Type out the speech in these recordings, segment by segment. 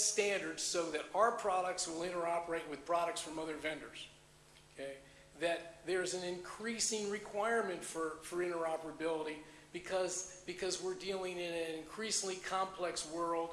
standards so that our products will interoperate with products from other vendors. Okay? That there's an increasing requirement for, for interoperability because, because we're dealing in an increasingly complex world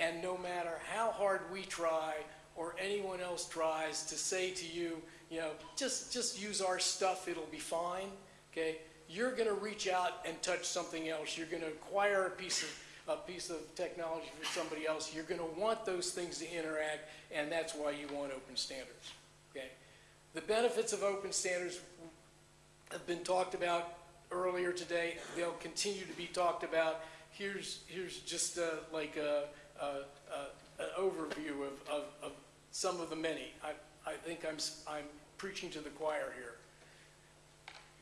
and no matter how hard we try or anyone else tries to say to you, you know, just, just use our stuff, it'll be fine, okay? You're going to reach out and touch something else. You're going to acquire a piece of a piece of technology for somebody else. You're going to want those things to interact, and that's why you want open standards. Okay? The benefits of open standards have been talked about earlier today. They'll continue to be talked about. Here's here's just uh, like a, a, a, an overview of, of, of some of the many. I, I think I'm, I'm preaching to the choir here.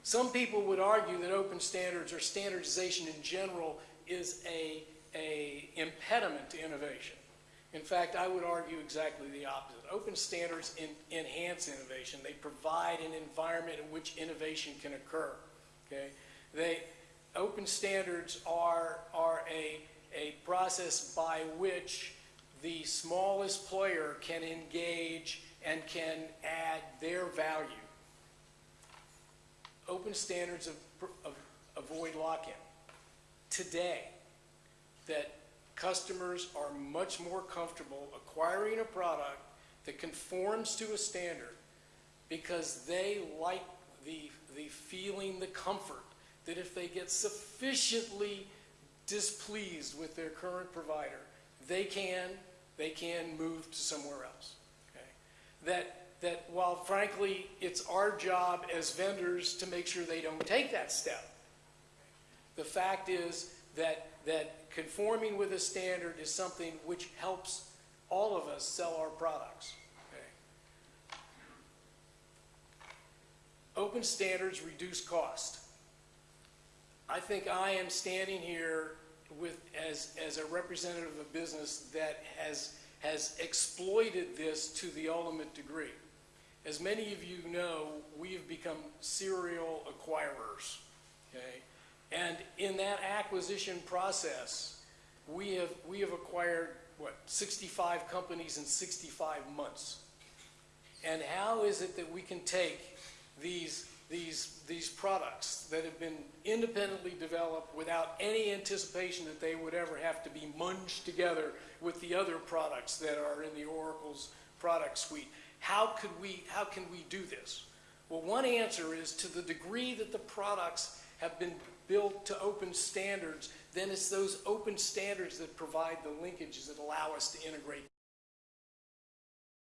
Some people would argue that open standards or standardization in general is a, a impediment to innovation. In fact, I would argue exactly the opposite. Open standards in, enhance innovation. They provide an environment in which innovation can occur. Okay? They, open standards are, are a, a process by which the smallest player can engage and can add their value open standards avoid lock-in. Today, that customers are much more comfortable acquiring a product that conforms to a standard because they like the, the feeling, the comfort that if they get sufficiently displeased with their current provider, they can, they can move to somewhere else. Okay? That that while frankly it's our job as vendors to make sure they don't take that step, the fact is that, that conforming with a standard is something which helps all of us sell our products. Okay? Open standards reduce cost. I think I am standing here with, as, as a representative of a business that has, has exploited this to the ultimate degree. As many of you know, we have become serial acquirers. Okay? And in that acquisition process, we have, we have acquired, what, 65 companies in 65 months. And how is it that we can take these, these, these products that have been independently developed without any anticipation that they would ever have to be munged together with the other products that are in the Oracle's product suite? How, could we, how can we do this? Well, one answer is to the degree that the products have been built to open standards, then it's those open standards that provide the linkages that allow us to integrate